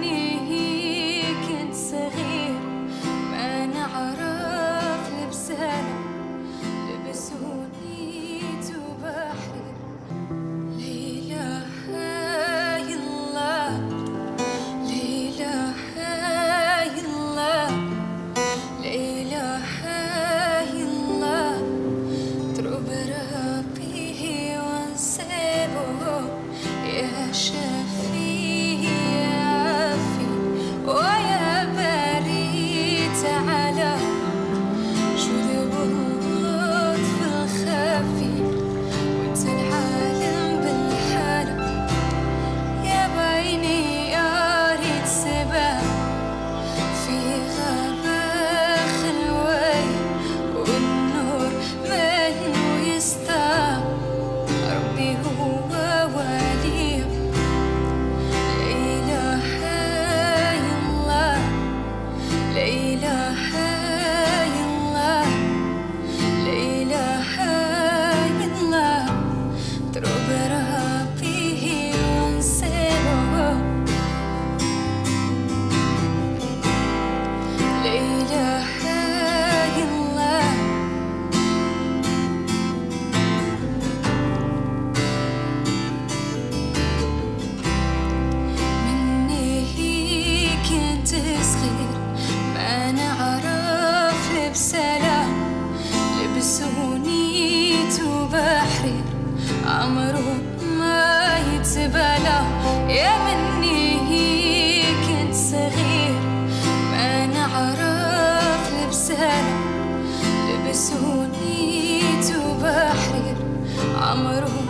need عمره